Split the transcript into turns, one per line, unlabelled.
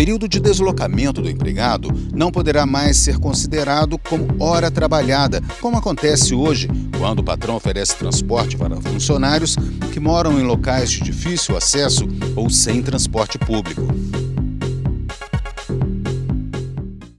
período de deslocamento do empregado não poderá mais ser considerado como hora trabalhada, como acontece hoje, quando o patrão oferece transporte para funcionários que moram em locais de difícil acesso ou sem transporte público.